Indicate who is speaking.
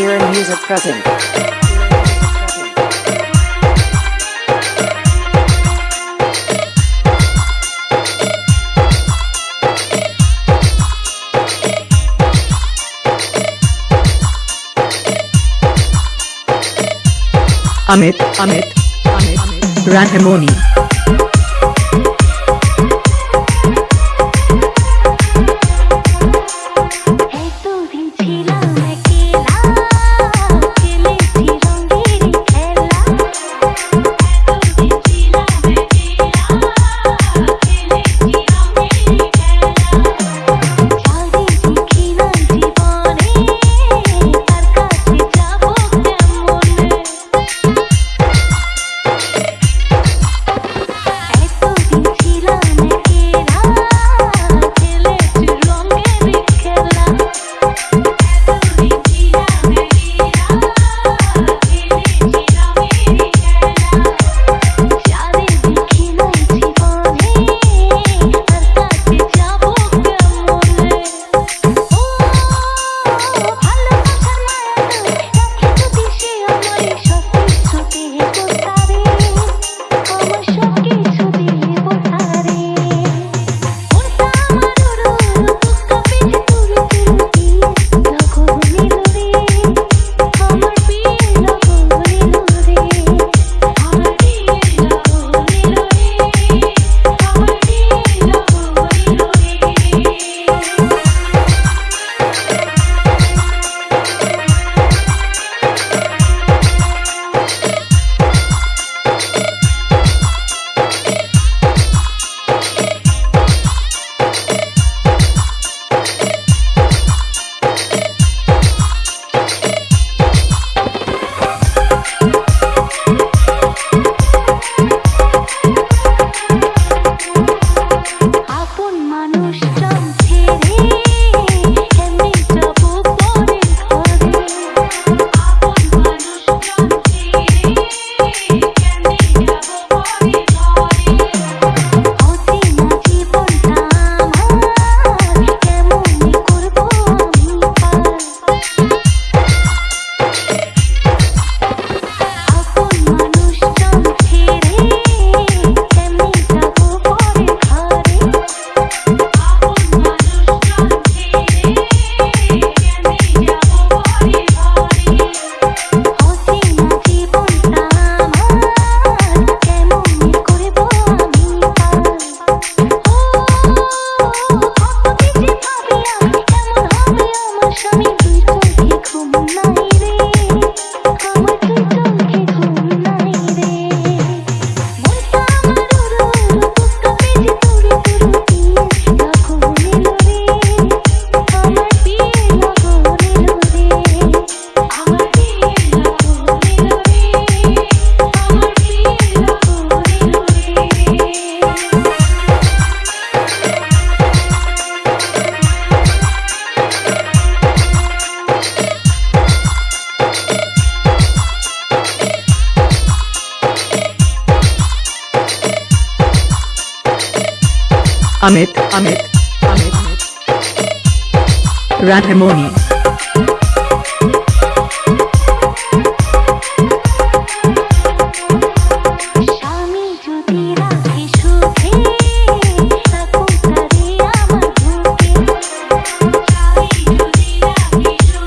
Speaker 1: Kieran Music present.
Speaker 2: Amit, Amit, Amit, Amit. Radhamoni.
Speaker 3: 路上。
Speaker 2: Amit, Amit, Amit, Amit. Radhamoni.